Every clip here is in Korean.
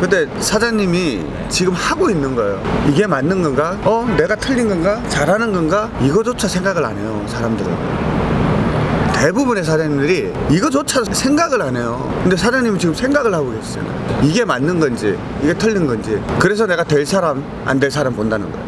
근데 사장님이 지금 하고 있는 거예요. 이게 맞는 건가? 어? 내가 틀린 건가? 잘하는 건가? 이거조차 생각을 안 해요, 사람들은. 대부분의 사장님들이 이거조차 생각을 안 해요. 근데 사장님은 지금 생각을 하고 계시잖아요. 이게 맞는 건지, 이게 틀린 건지. 그래서 내가 될 사람, 안 될 사람 본다는 거예요.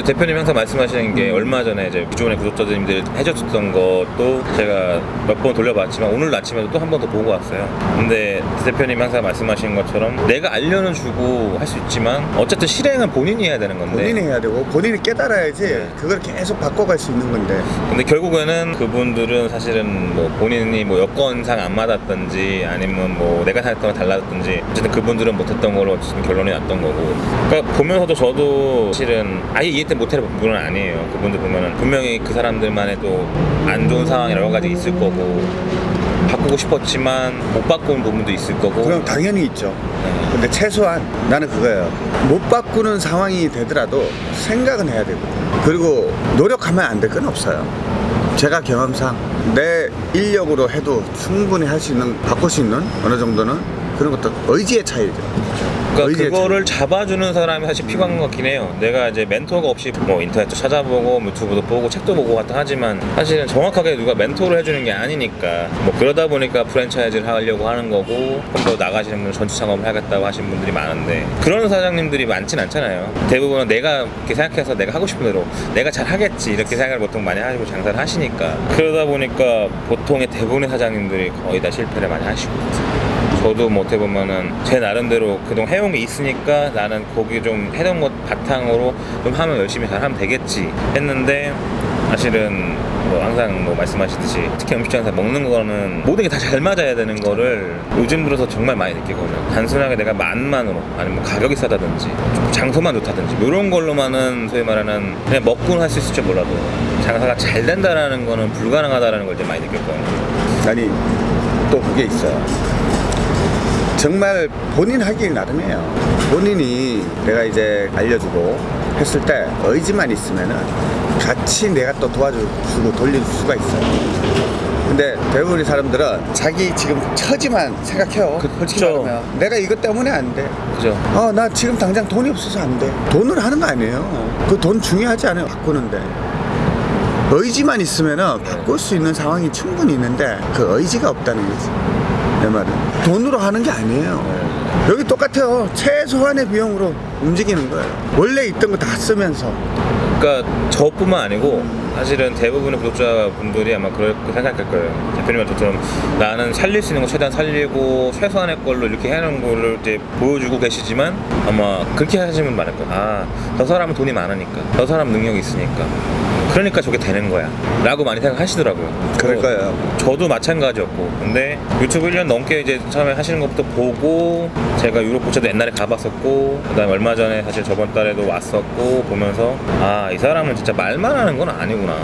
이제 대표님 항상 말씀하시는 게 얼마 전에 이제 기존의 구독자님들 해줬던 것도 제가 몇 번 돌려봤지만 오늘 아침에도 또 한 번 더 보고 왔어요. 근데 대표님이 항상 말씀하시는 것처럼 내가 알려는 주고 할 수 있지만 어쨌든 실행은 본인이 해야 되는 건데 본인이 해야 되고, 본인이 깨달아야지 그걸 계속 바꿔갈 수 있는 건데. 근데 결국에는 그분들은 사실은 뭐 본인이 뭐 여건상 안 맞았던지 아니면 뭐 내가 생각했던 건 달랐던지 어쨌든 그분들은 못했던 걸로 결론이 났던 거고 그러니까 보면서도 저도 실은 아예 이해 때 못할 부분은 아니에요 그분들 보면은 분명히 그 사람들만의 또 안 좋은 상황이 여러 가지 있을 거고 바꾸고 싶었지만 못 바꾸는 부분도 있을 거고 그럼 당연히 있죠. 네. 근데 최소한 나는 그거예요. 못 바꾸는 상황이 되더라도 생각은 해야 되고 그리고 노력하면 안 될 건 없어요. 제가 경험상 내 인력으로 해도 충분히 할 수 있는 바꿀 수 있는 어느 정도는 그런 것도 의지의 차이죠. 그러니까 그거를 잡아주는 사람이 사실 필요한 것 같긴 해요. 내가 이제 멘토가 없이 뭐 인터넷도 찾아보고 유튜브도 보고 책도 보고 왔다 하지만 사실은 정확하게 누가 멘토를 해주는 게 아니니까 뭐 그러다 보니까 프랜차이즈를 하려고 하는 거고 좀 더 나가시는 분은 전투 창업을 하겠다고 하시는 분들이 많은데 그런 사장님들이 많진 않잖아요. 대부분은 내가 이렇게 생각해서 내가 하고 싶은 대로 내가 잘 하겠지 이렇게 생각을 보통 많이 하시고 장사를 하시니까 그러다 보니까 보통의 대부분의 사장님들이 거의 다 실패를 많이 하시고 저도 뭐 어떻게 보면은 제 나름대로 그동안 해온 게 있으니까 나는 거기 좀 해놓은 것 바탕으로 좀 하면 열심히 잘 하면 되겠지 했는데 사실은 뭐 항상 뭐 말씀하시듯이 특히 음식점에서 먹는 거는 모든 게 다 잘 맞아야 되는 거를 요즘 들어서 정말 많이 느끼거든요 단순하게 내가 맛만으로 아니면 뭐 가격이 싸다든지 좀 장소만 좋다든지 이런 걸로만은 소위 말하는 그냥 먹고는 할 수 있을지 몰라도 장사가 잘 된다라는 거는 불가능하다라는 걸 이제 많이 느꼈거든요 아니 또 그게 있어요. 정말 본인 하기 나름이에요. 본인이 내가 이제 알려주고 했을 때 의지만 있으면은 같이 내가 또 도와주고 돌릴 수가 있어요. 근데 대부분의 사람들은 자기 지금 처지만 생각해요. 그-. 말하면 내가 이것 때문에 안 돼. 그죠? 어, 나 지금 당장 돈이 없어서 안 돼. 돈을 하는 거 아니에요. 그 돈 중요하지 않아요. 바꾸는데. 의지만 있으면은 바꿀 수 있는 상황이 충분히 있는데 그 의지가 없다는 거지. 내 말은. 돈으로 하는 게 아니에요. 여기 똑같아요. 최소한의 비용으로 움직이는 거예요. 원래 있던 거 다 쓰면서. 그러니까 저뿐만 아니고 사실은 대부분의 구독자분들이 아마 그렇게 생각할 거예요. 대표님한테처럼 나는 살릴 수 있는 거 최대한 살리고 최소한의 걸로 이렇게 해놓은 거를 이제 보여주고 계시지만 아마 그렇게 하시는 분 많을 거예요. 아, 저 사람은 돈이 많으니까, 저 사람 능력이 있으니까. 그러니까 저게 되는 거야. 라고 많이 생각하시더라고요. 거예요. 저도 마찬가지였고 근데 유튜브 1년 넘게 이제 처음에 하시는 것부터 보고 제가 유럽 포차도 옛날에 가봤었고 그 다음에 얼마 전에 사실 저번 달에도 왔었고 보면서 아 이 사람은 진짜 말만 하는 건 아니구나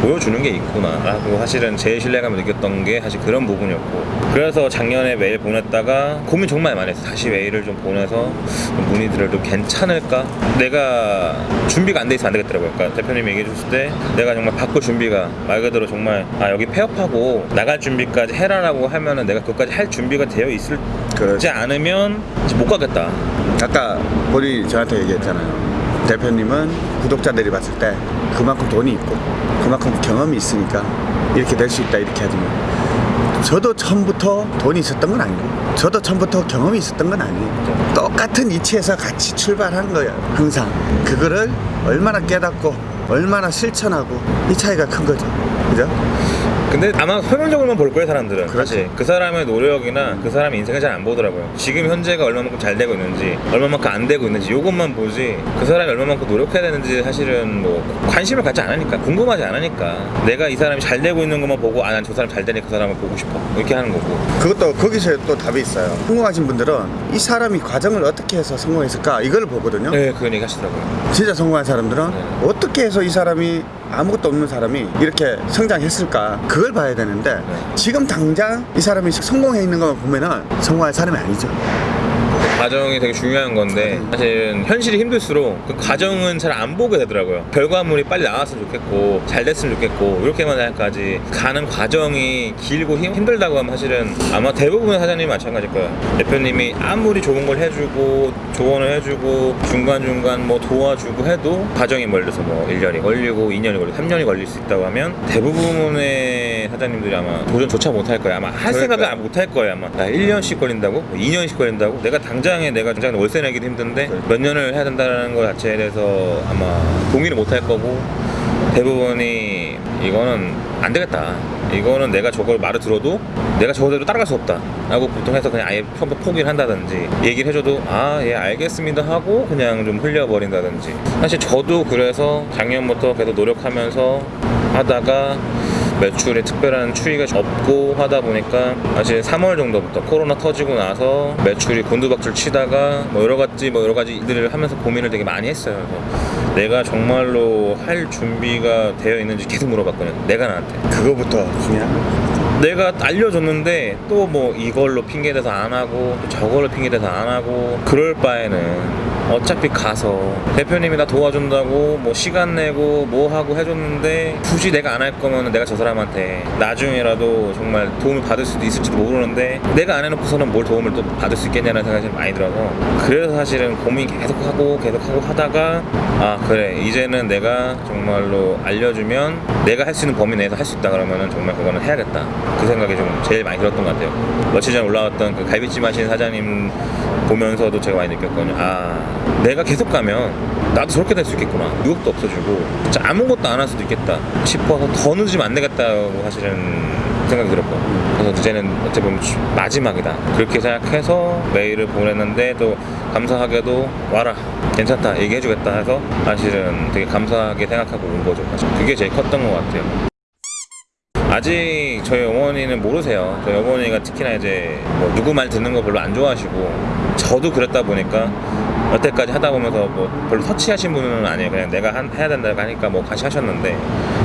보여주는 게 있구나. 라고 사실은 제일 신뢰감을 느꼈던 게 사실 그런 부분이었고. 그래서 작년에 메일 보냈다가 고민 정말 많이 했어 다시 메일을 좀 보내서 문의들을 좀 괜찮을까? 내가 준비가 안 돼 있으면 안 되겠더라고요. 그러니까 대표님이 얘기해 줬을 때 내가 정말 바꿀 준비가 말 그대로 정말 아 여기 폐업하고 나갈 준비까지 해라라고 하면은 내가 그것까지 할 준비가 되어 있을지 그렇지. 않으면 못 가겠다. 아까 본인이 저한테 얘기했잖아요. 대표님은 구독자들이 봤을 때 그만큼 돈이 있고 그만큼 경험이 있으니까 이렇게 될 수 있다 이렇게 하지만 저도 처음부터 돈이 있었던 건 아니고 저도 처음부터 경험이 있었던 건 아니에요. 똑같은 이치에서 같이 출발한 거예요. 항상 그거를 얼마나 깨닫고 얼마나 실천하고 이 차이가 큰 거죠. 그죠? 근데 아마 표면적으로만 볼 거예요 사람들은 그렇지. 그 사람의 노력이나 그 사람의 인생을 잘 안 보더라고요 지금 현재가 얼마만큼 잘 되고 있는지 얼마만큼 안 되고 있는지 이것만 보지 그 사람이 얼마만큼 노력해야 되는지 사실은 뭐 관심을 갖지 않으니까 궁금하지 않으니까 내가 이 사람이 잘 되고 있는 것만 보고 아 난 저 사람 잘 되니까 그 사람을 보고 싶어 이렇게 하는 거고 그것도 거기서 또 답이 있어요. 성공하신 분들은 이 사람이 과정을 어떻게 해서 성공했을까 이걸 보거든요. 네 그런 얘기 하시더라고요 진짜 성공한 사람들은 네. 어떻게 해서 이 사람이 아무것도 없는 사람이 이렇게 성장했을까 그걸 봐야 되는데 네. 지금 당장 이 사람이 성공해 있는 것만 보면은 성공할 사람이 아니죠 과정이 되게 중요한 건데 사실은 현실이 힘들수록 그 과정은 잘 안 보게 되더라고요. 결과물이 빨리 나왔으면 좋겠고 잘 됐으면 좋겠고 이렇게만 할까지 가는 과정이 길고 힘, 힘들다고 하면 사실은 아마 대부분의 사장님이 마찬가지일 거예요. 대표님이 아무리 좋은 걸 해주고 조언을 해주고 중간중간 뭐 도와주고 해도 과정이 멀려서 뭐 1년이 걸리고 2년이 걸리고 3년이 걸릴 수 있다고 하면 대부분의 사장님들이 아마 도전조차 못할 거예요. 아마 할 생각을 못할 거예요. 아마 나 1년씩 걸린다고? 뭐 2년씩 걸린다고? 내가 당장에 내가 당장 월세 내기도 힘든데 몇 년을 해야 된다는 것 자체에 대해서 아마 동의를 못할 거고 대부분이 이거는 안 되겠다. 이거는 내가 저걸 말을 들어도 내가 저대로 따라갈 수 없다. 라고 보통 해서 그냥 아예 처음부터 포기를 한다든지 얘기를 해줘도 아, 예, 알겠습니다 하고 그냥 좀 흘려버린다든지. 사실 저도 그래서 작년부터 계속 노력하면서 하다가 매출에 특별한 추이가 없고 하다 보니까 사실 3월 정도부터 코로나 터지고 나서 매출이 곤두박질 치다가 뭐 여러 가지 뭐 여러 가지 일들을 하면서 고민을 되게 많이 했어요. 그래서 내가 정말로 할 준비가 되어 있는지 계속 물어봤거든요. 내가 나한테. 그거부터 중요한 거. 내가 알려줬는데 또 뭐 이걸로 핑계대서 안 하고 또 저걸로 핑계대서 안 하고 그럴 바에는 어차피 가서 대표님이 나 도와준다고 뭐 시간 내고 뭐 하고 해줬는데 굳이 내가 안 할 거면 내가 저 사람한테 나중에라도 정말 도움을 받을 수도 있을지도 모르는데 내가 안 해놓고서는 뭘 도움을 또 받을 수 있겠냐는 생각이 좀 많이 들어서 그래서 사실은 고민 계속하고 계속하고 하다가 아 그래. 이제는 내가 정말로 알려주면 내가 할 수 있는 범위 내에서 할 수 있다 그러면은 정말 그거는 해야겠다. 그 생각이 좀 제일 많이 들었던 것 같아요. 며칠 전에 올라왔던 그 갈비찜 하시는 사장님 보면서도 제가 많이 느꼈거든요. 아 내가 계속 가면 나도 저렇게 될 수 있겠구나. 유혹도 없어지고. 진짜 아무것도 안 할 수도 있겠다 싶어서 더 늦으면 안 되겠다고 사실은 생각이 들었고. 그래서 이제는 어떻게 보면 마지막이다. 그렇게 생각해서 메일을 보냈는데 또 감사하게도 와라 괜찮다 얘기해주겠다 해서 사실은 되게 감사하게 생각하고 온 거죠. 그게 제일 컸던 것 같아요. 아직 저희 어머니는 모르세요. 저희 어머니가 특히나 이제 뭐 누구 말 듣는 거 별로 안 좋아하시고 저도 그랬다 보니까 여태까지 하다 보면서 뭐 별로 터치하신 분은 아니에요. 그냥 내가 한, 해야 된다고 하니까 뭐 같이 하셨는데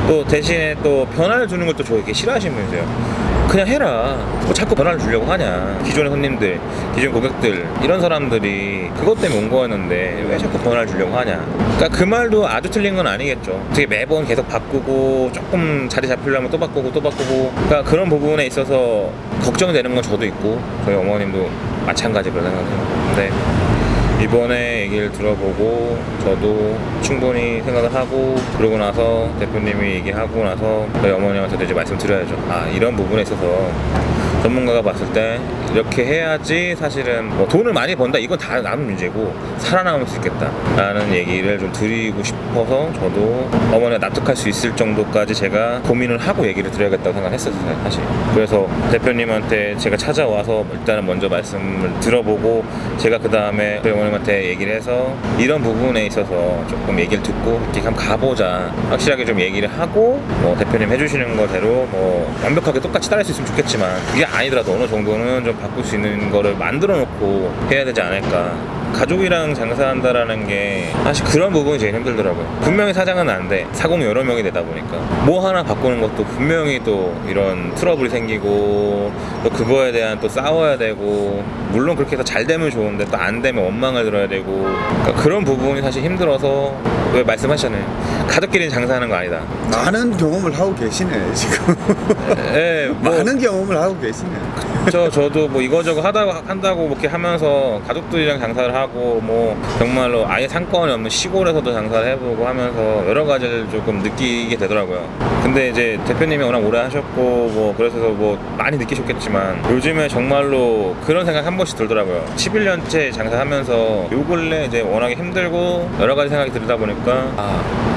또 대신에 또 변화를 주는 걸또 저렇게 싫어하시는 분이세요. 그냥 해라. 뭐 자꾸 변화를 주려고 하냐. 기존의 손님들, 기존 고객들 이런 사람들이 그것 때문에 온 거였는데 왜 자꾸 변화를 주려고 하냐. 그러니까 그 말도 아주 틀린 건 아니겠죠. 어떻게 매번 계속 바꾸고 조금 자리 잡히려면 또 바꾸고 또 바꾸고 그러니까 그런 부분에 있어서 걱정되는 건 저도 있고 저희 어머님도 마찬가지로 생각해요. 근데 이번에 얘기를 들어보고 저도 충분히 생각을 하고 그러고 나서 대표님이 얘기하고 나서 저희 어머님한테도 이제 말씀드려야죠. 아 이런 부분에 있어서 전문가가 봤을 때 이렇게 해야지 사실은 뭐 돈을 많이 번다. 이건 다 남은 문제고 살아남을 수 있겠다 라는 얘기를 좀 드리고 싶어서 저도 어머니가 납득할 수 있을 정도까지 제가 고민을 하고 얘기를 드려야겠다고 생각했었어요 사실. 그래서 대표님한테 제가 찾아와서 일단은 먼저 말씀을 들어보고 제가 그 다음에 어머님한테 얘기를 해서 이런 부분에 있어서 조금 얘기를 듣고 이렇게 한번 가보자. 확실하게 좀 얘기를 하고 뭐 대표님 해주시는 거대로 뭐 완벽하게 똑같이 따를 수 있으면 좋겠지만 그게 아니더라도 어느 정도는 좀 바꿀 수 있는 거를 만들어 놓고 해야 되지 않을까 가족이랑 장사한다라는 게 사실 그런 부분이 제일 힘들더라고요. 분명히 사장은 안돼. 사공이 여러 명이 되다 보니까. 뭐 하나 바꾸는 것도 분명히 또 이런 트러블이 생기고 또 그거에 대한 또 싸워야 되고 물론 그렇게 해서 잘 되면 좋은데 또 안 되면 원망을 들어야 되고. 그러니까 그런 부분이 사실 힘들어서 왜 말씀하셨잖아요 가족끼리 장사하는 거 아니다. 많은 경험을 하고 계시네 지금. 예, 뭐. 많은 경험을 하고 계시네. 저 저도 뭐 이거저거 하다고 한다고 이렇게 하면서 가족들이랑 장사를 하고 뭐 정말로 아예 상권이 없는 시골에서도 장사를 해보고 하면서 여러 가지를 조금 느끼게 되더라고요. 근데 이제 대표님이 워낙 오래 하셨고 뭐 그래서 뭐 많이 느끼셨겠지만 요즘에 정말로 그런 생각 한 번씩 들더라고요. 11년째 장사하면서 요 근래 이제 워낙에 힘들고 여러 가지 생각이 들다 보니까 아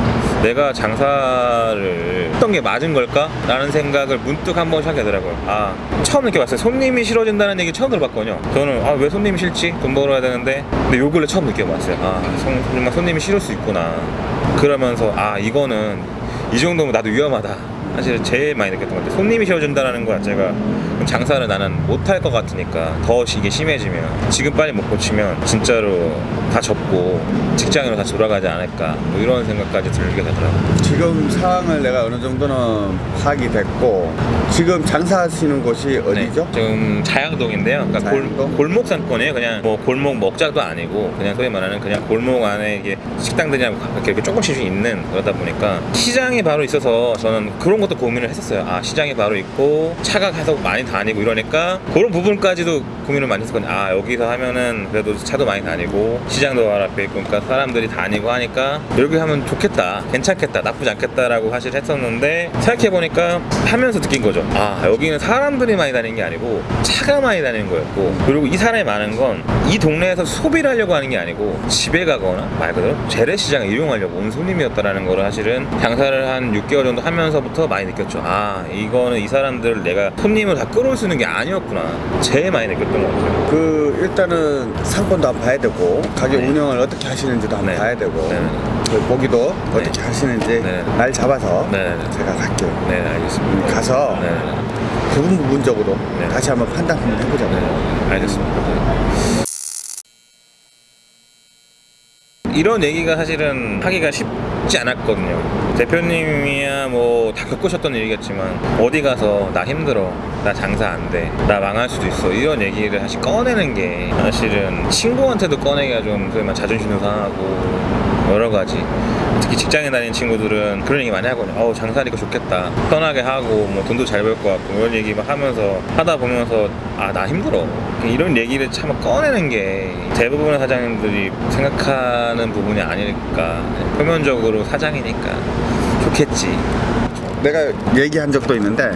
내가 장사를 했던 게 맞은 걸까? 라는 생각을 문득 한 번씩 하게 되더라고요. 아, 처음 느껴봤어요. 손님이 싫어진다는 얘기 처음 들어봤거든요. 저는, 아, 왜 손님이 싫지? 돈 벌어야 되는데. 근데 요 근래 처음 느껴봤어요. 아, 정- 정말 손님이 싫을 수 있구나. 그러면서, 아, 이거는 이 정도면 나도 위험하다. 사실 제일 많이 느꼈던 것 같아요. 손님이 싫어진다는 거 자체가 장사를 나는 못할 것 같으니까 더 이게 심해지면 지금 빨리 못 고치면 진짜로 다 접고 직장으로 다시 돌아가지 않을까 뭐 이런 생각까지 들게 되더라고요. 지금 상황을 내가 어느 정도는 파악이 됐고 지금 장사하시는 곳이 어디죠? 네, 지금 자양동인데요. 그러니까 자양동? 골, 목 상권이에요. 그냥 뭐 골목 먹자도 아니고 그냥 소위 말하는 그냥 골목 안에 이게 식당들이 이렇게, 이렇게 조금씩 있는 그러다 보니까 시장이 바로 있어서 저는 그런 것도 고민을 했었어요. 아 시장이 바로 있고 차가 계속 많이 다니고 이러니까 그런 부분까지도 고민을 많이 했었거든요. 아 여기서 하면은 그래도 차도 많이 다니고 시장 도 바로 앞에 있고 그러니까 사람들이 다니고 하니까 여기 하면 좋겠다, 괜찮겠다, 나쁘지 않겠다라고 사실 했었는데 생각해 보니까 하면서 느낀 거죠. 아 여기는 사람들이 많이 다니는 게 아니고 차가 많이 다니는 거였고 그리고 이 사람이 많은 건 이 동네에서 소비를 하려고 하는 게 아니고 집에 가거나 말 그대로 재래시장을 이용하려고 온 손님이었다라는 거를 사실은 장사를 한 6개월 정도 하면서부터 많이 느꼈죠. 아 이거는 이 사람들을 내가 손님을 다 끌어올 수 있는 게 아니었구나. 제일 많이 느꼈던 것 같아요. 그 일단은 상권도 한번 봐야 되고 가게 네. 운영을 어떻게 하시는지도 한번 네. 봐야 되고 네. 그 보기도 어떻게 하시는지 네. 날 잡아서 네. 제가 갈게요. 네 알겠습니다. 가서 네, 부분 부분적으로 네. 다시 한번 판단 한번 해보자고요. 네 알겠습니다. 이런 얘기가 사실은 하기가 쉽지 않았거든요. 대표님이야 뭐 다 겪으셨던 일이겠지만 어디 가서 나 힘들어, 나 장사 안 돼, 나 망할 수도 있어 이런 얘기를 사실 꺼내는 게 사실은 친구한테도 꺼내기가 좀 자존심도 상하고 여러 가지. 특히 직장에 다니는 친구들은 그런 얘기 많이 하거든요. 어우 장사하니까 좋겠다, 편하게 하고 뭐 돈도 잘 벌 것 같고. 이런 얘기 막 하면서 하다 보면서 아 나 힘들어. 이런 얘기를 참 꺼내는 게 대부분의 사장님들이 생각하는 부분이 아닐까. 표면적으로 사장이니까 좋겠지. 내가 얘기한 적도 있는데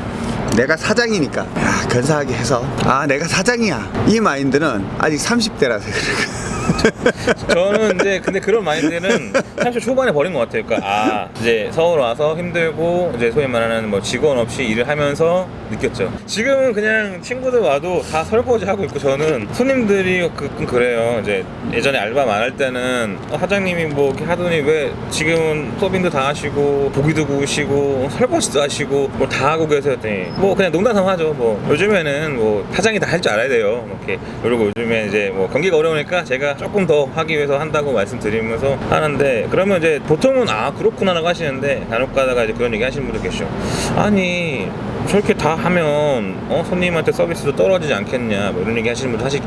내가 사장이니까 야, 근사하게 해서 아 내가 사장이야. 이 마인드는 아직 30대라서 그래 저는 이제 근데 그런 마인드는 30 초반에 버린 것 같아요. 그러니까 아 이제 서울 와서 힘들고 이제 소위 말하는 뭐 직원 없이 일을 하면서 느꼈죠. 지금은 그냥 친구들 와도 다 설거지 하고 있고 저는 손님들이 가끔 그래요. 이제 예전에 알바 많을 때는 어, 사장님이 뭐 이렇게 하더니 왜 지금은 서빙도 다 하시고 고기도 구우시고 설거지도 하시고 뭐다 하고 계세요. 뭐 그냥 농담삼아 하죠. 뭐 요즘에는 뭐 사장이 다 할 줄 알아야 돼요. 뭐 이렇게 그리고 요즘에 이제 뭐 경기가 어려우니까 제가 조금 더 하기 위해서 한다고 말씀드리면서 하는데 그러면 이제 보통은 아 그렇구나 라고 하시는데 간혹 가다가 이제 그런 얘기 하시는 분들 계시죠. 아니 저렇게 다 하면 어 손님한테 서비스도 떨어지지 않겠냐 뭐 이런 얘기 하시는 분들 사실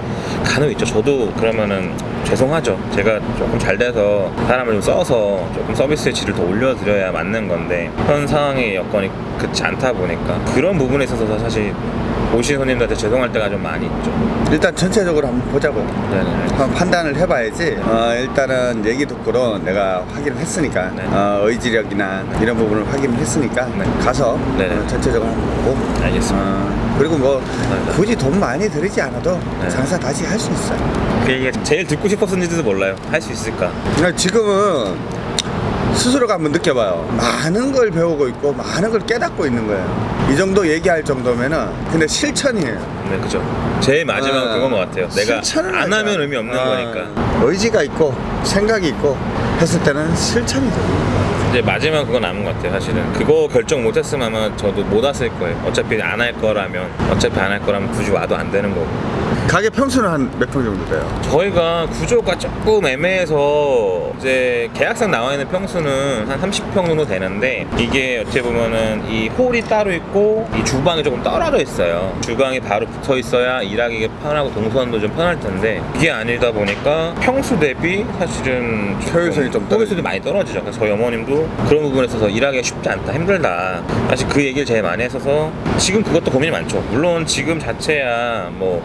간혹 있죠. 저도 그러면은 죄송하죠. 제가 조금 잘 돼서 사람을 좀 써서 조금 서비스의 질을 더 올려드려야 맞는 건데 현 상황의 여건이 그렇지 않다 보니까 그런 부분에 있어서 사실 오신 손님들한테 죄송할 때가 좀 많이 있죠. 일단 전체적으로 한번 보자고 네네. 한번 판단을 해봐야지 어, 일단은 얘기 듣고는 내가 확인을 했으니까 네. 어, 의지력이나 이런 부분을 확인을 했으니까 네. 가서 네. 어, 전체적으로 보고 알겠습니다. 어, 그리고 뭐 네. 굳이 돈 많이 들이지 않아도 네. 장사 다시 할 수 있어요 그 얘기가 제일 듣고 싶었는지도 몰라요. 할 수 있을까? 그러니까 지금은 스스로가 한번 느껴봐요. 많은 걸 배우고 있고 많은 걸 깨닫고 있는 거예요. 이 정도 얘기할 정도면은 근데 실천이에요. 네, 그죠. 제일 마지막은 어, 그건 것 같아요. 내가 실천을 안 하자. 하면 의미 없는 어, 거니까. 의지가 있고 생각이 있고 했을 때는 실천이 돼요. 이제 마지막 그건 남은 것 같아요. 사실은 그거 결정 못했으면 아마 저도 못 왔을 거예요. 어차피 안 할 거라면 어차피 안 할 거라면 굳이 와도 안 되는 거고. 가게 평수는 한 몇 평 정도 돼요? 저희가 구조가 조금 애매해서 이제 계약상 나와 있는 평수는 한 30평 정도 되는데 이게 어떻게 보면은 이 홀이 따로 있고 이 주방이 조금 떨어져 있어요. 주방이 바로 붙어 있어야 일하기 편하고 동선도 좀 편할 텐데 이게 아니다 보니까 평수 대비 사실은 효율성이 좀 떨어지죠. 효율성이 많이 떨어지죠. 그래서 저희 어머님도 그런 부분에 있어서 일하기가 쉽지 않다, 힘들다. 사실 그 얘기를 제일 많이 했어서 지금 그것도 고민이 많죠. 물론 지금 자체야 뭐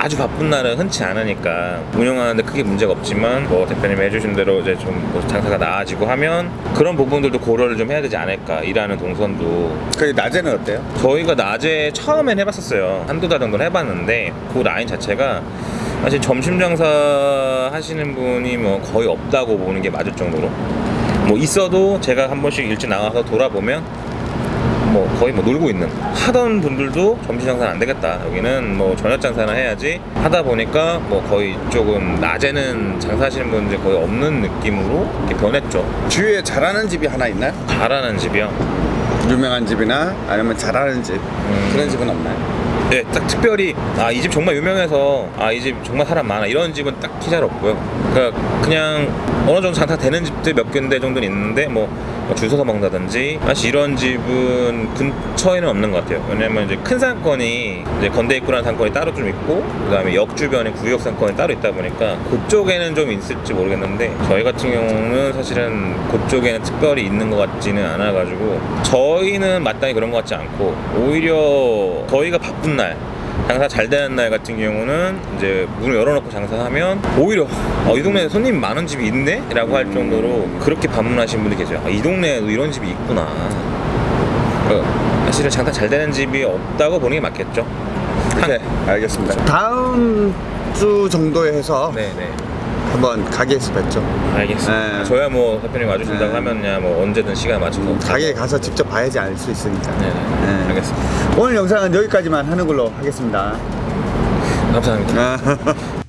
아주 바쁜 날은 흔치 않으니까 운영하는데 크게 문제가 없지만 뭐 대표님이 해주신 대로 이제 좀 뭐 장사가 나아지고 하면 그런 부분들도 고려를 좀 해야 되지 않을까 일하는 동선도 그 낮에는 어때요? 저희가 낮에 처음엔 해봤었어요 한두 달 정도는 해봤는데 그 라인 자체가 사실 점심 장사 하시는 분이 뭐 거의 없다고 보는 게 맞을 정도로 뭐 있어도 제가 한 번씩 일찍 나가서 돌아보면 뭐 거의 뭐 놀고 있는. 하던 분들도 점심 장사는 안 되겠다. 여기는 뭐 저녁 장사나 해야지. 하다 보니까 뭐 거의 조금 낮에는 장사하시는 분들이 거의 없는 느낌으로 이렇게 변했죠. 주위에 잘하는 집이 하나 있나요? 잘하는 집이요? 유명한 집이나 아니면 잘하는 집? 그런 집은 없나요? 예, 딱 특별히 아 이 집 정말 유명해서 아 이 집 정말 사람 많아 이런 집은 딱히 잘 없고요. 그러니까 그냥 어느 정도 장사 되는 집들 몇 군데 정도는 있는데 뭐, 뭐줄 서서 먹는다든지 사실 이런 집은 근처에는 없는 것 같아요. 왜냐면 이제 큰 상권이 이제 건대 입구라는 상권이 따로 좀 있고 그 다음에 역 주변에 구역 상권이 따로 있다 보니까 그쪽에는 좀 있을지 모르겠는데 저희 같은 경우는 사실은 그쪽에는 특별히 있는 것 같지는 않아 가지고 저희는 마땅히 그런 것 같지 않고 오히려 저희가 바쁜 날 장사 잘 되는 날 같은 경우는 이제 문을 열어놓고 장사하면 오히려 어, 이 동네에 손님 많은 집이 있네? 라고 할 정도로 그렇게 방문하시는 분들이 계세요 아, 이 동네에도 이런 집이 있구나 어, 사실은 장사 잘 되는 집이 없다고 보는 게 맞겠죠 네, 알겠습니다. 다음 주 정도에 해서 네네 한번 가게에서 뵙죠. 알겠습니다 네. 저야 뭐 대표님 와주신다고 네. 하면야 뭐 언제든 시간 맞춰서 가게에 가서 직접 봐야지 알 수 있으니까. 네네 네. 알겠습니다 오늘 영상은 여기까지만 하는 걸로 하겠습니다. 감사합니다 아,